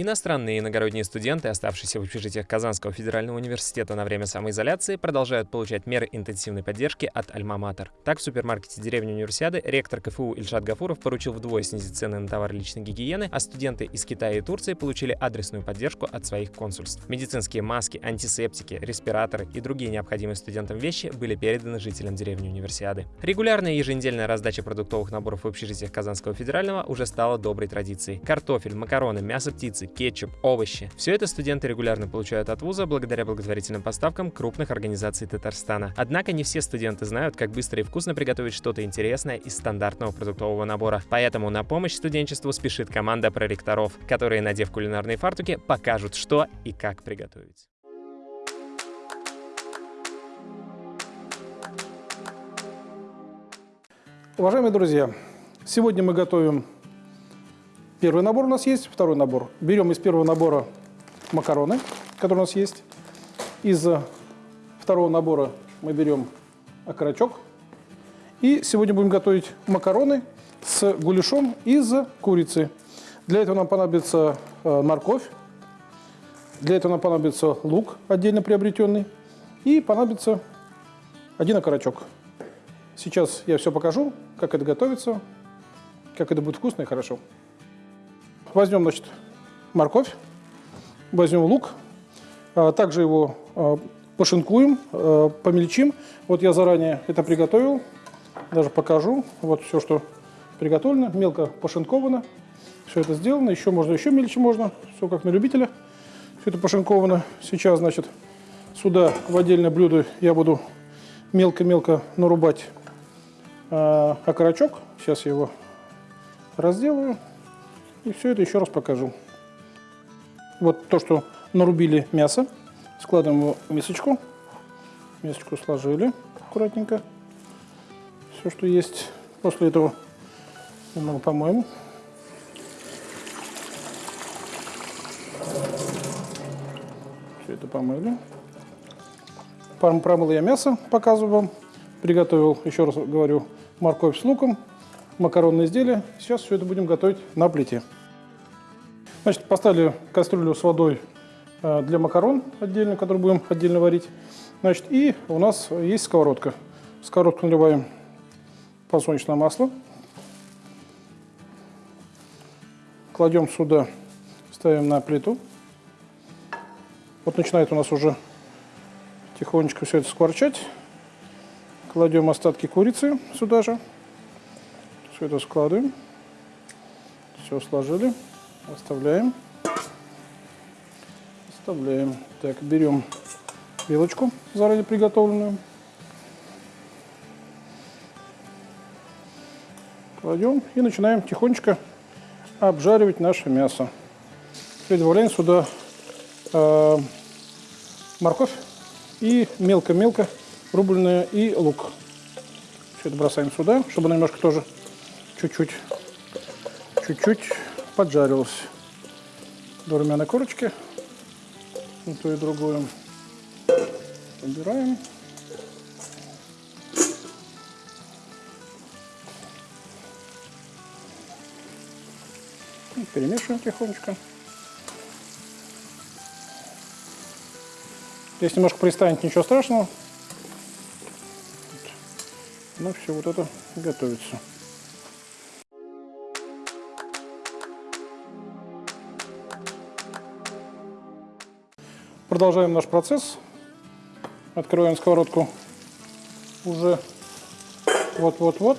Иностранные и иногородние студенты, оставшиеся в общежитиях Казанского федерального университета на время самоизоляции, продолжают получать меры интенсивной поддержки от Альма-Матер. Так, в супермаркете деревни Универсиады ректор КФУ Ильшат Гафуров поручил вдвое снизить цены на товары личной гигиены, а студенты из Китая и Турции получили адресную поддержку от своих консульств. Медицинские маски, антисептики, респираторы и другие необходимые студентам вещи были переданы жителям деревни Универсиады. Регулярная еженедельная раздача продуктовых наборов в общежитиях Казанского федерального уже стала доброй традицией. Картофель, макароны, мясо птицы, кетчуп, овощи. Все это студенты регулярно получают от вуза благодаря благотворительным поставкам крупных организаций Татарстана. Однако не все студенты знают, как быстро и вкусно приготовить что-то интересное из стандартного продуктового набора. Поэтому на помощь студенчеству спешит команда проректоров, которые, надев кулинарные фартуки, покажут, что и как приготовить. Уважаемые друзья, сегодня мы готовим Первый набор у нас есть, второй набор. Берем из первого набора макароны, которые у нас есть. Из второго набора мы берем окорочок. И сегодня будем готовить макароны с гуляшом из курицы. Для этого нам понадобится э, морковь, для этого нам понадобится лук отдельно приобретенный и понадобится один окорочок. Сейчас я все покажу, как это готовится, как это будет вкусно и хорошо. Возьмем, значит, морковь, возьмем лук, а, также его а, пошинкуем, а, помельчим. Вот я заранее это приготовил, даже покажу. Вот все, что приготовлено, мелко пошинковано. Все это сделано, еще можно, еще мельче можно, все как на любителя. Все это пошинковано. Сейчас, значит, сюда в отдельное блюдо я буду мелко-мелко нарубать окорочок. Сейчас я его разделаю. И все это еще раз покажу. Вот то, что нарубили мясо, складываем его в мисочку. Мисочку сложили аккуратненько. Все, что есть. После этого немного помоем. Все это помыли. Промыл я мясо, показываю вам. Приготовил, еще раз говорю, морковь с луком, макаронные изделия. Сейчас все это будем готовить на плите. Значит, поставили кастрюлю с водой э, для макарон отдельно, который будем отдельно варить. Значит, и у нас есть сковородка. В сковородку наливаем подсолнечное масло. Кладем сюда, ставим на плиту. Вот начинает у нас уже тихонечко все это скворчать. Кладем остатки курицы сюда же. Все это складываем. Все сложили. Оставляем. Оставляем. Так, берем вилочку заранее приготовленную. Кладем и начинаем тихонечко обжаривать наше мясо. Теперь добавляем сюда э, морковь и мелко-мелко рубленый и лук. Все это бросаем сюда, чтобы немножко тоже чуть-чуть чуть-чуть поджарилось до румяной корочки. И то и другое. Убираем. И перемешиваем тихонечко. Если немножко пристанет, ничего страшного. Ну, все вот это готовится. Продолжаем наш процесс. Открываем сковородку. Уже вот-вот-вот.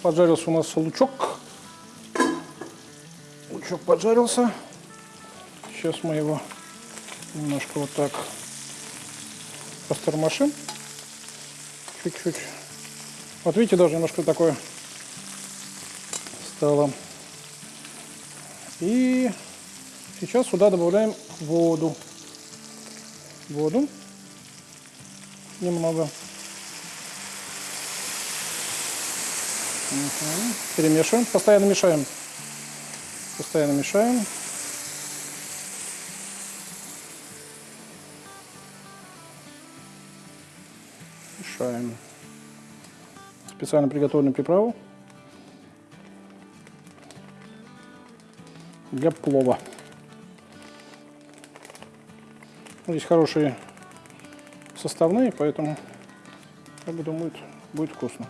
Поджарился у нас лучок. Лучок поджарился. Сейчас мы его немножко вот так постормошим. Чуть-чуть. Вот видите, даже немножко такое стало. И сейчас сюда добавляем воду. Воду. Немного. Угу. Перемешиваем. Постоянно мешаем. Постоянно мешаем. Мешаем. Специально приготовленную приправу. для плова. Здесь хорошие составные, поэтому, я думаю, будет вкусно.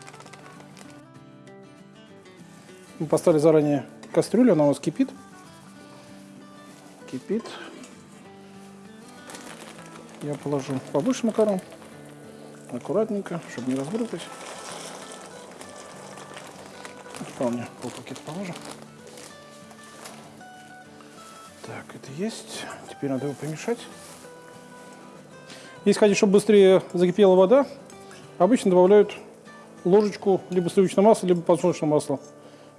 Мы поставили заранее кастрюлю, она у нас кипит. Кипит. Я положу побольше макарон. Аккуратненько, чтобы не разбрызгать. Вполне полпакета положим. Так, это есть. Теперь надо его помешать. Если хотите, чтобы быстрее закипела вода, обычно добавляют ложечку либо сливочного масла, либо подсолнечного масла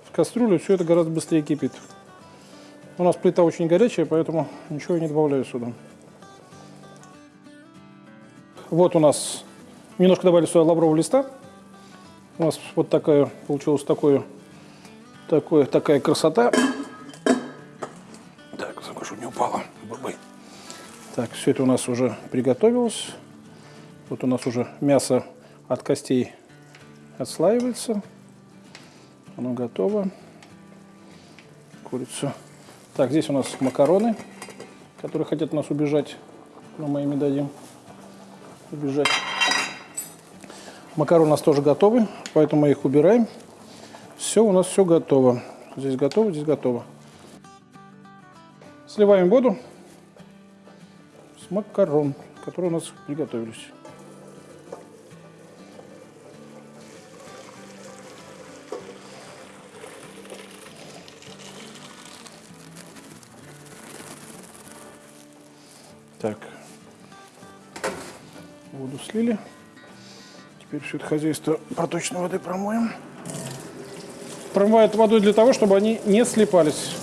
в кастрюлю. Все это гораздо быстрее кипит. У нас плита очень горячая, поэтому ничего не добавляю сюда. Вот у нас немножко добавили сюда лаврового листа. У нас вот такая получилась такое, такая красота. Так, все это у нас уже приготовилось. Вот у нас уже мясо от костей отслаивается. Оно готово. Курицу. Так, здесь у нас макароны, которые хотят нас убежать, но мы им не дадим убежать. Макароны у нас тоже готовы, поэтому мы их убираем. Все, у нас все готово. Здесь готово, здесь готово. Сливаем воду макарон, которые у нас приготовились. Так, воду слили. Теперь все это хозяйство проточной водой промоем. Промывают водой для того, чтобы они не слипались.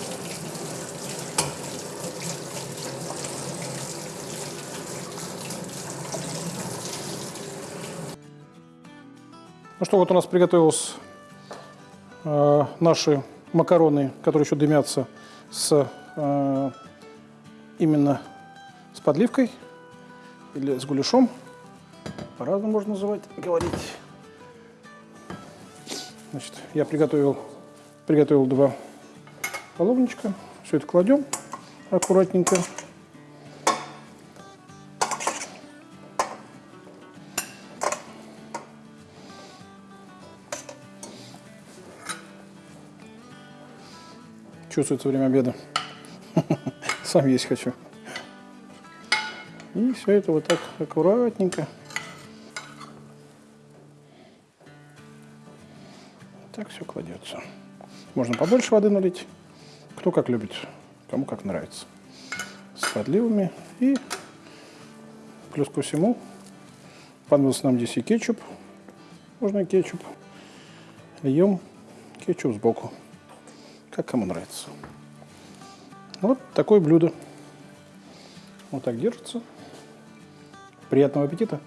Ну что, вот у нас приготовились э, наши макароны, которые еще дымятся с э, именно с подливкой или с гуляшом. По-разному можно называть, говорить. Значит, я приготовил, приготовил два половничка. Все это кладем аккуратненько. Чувствуется время обеда. Сам есть хочу. И все это вот так аккуратненько. Так все кладется. Можно побольше воды налить. Кто как любит, кому как нравится. С подливами. И плюс ко всему понадобился нам здесь и кетчуп. Можно и кетчуп. Льем кетчуп сбоку как кому нравится. Вот такое блюдо. Вот так держится. Приятного аппетита!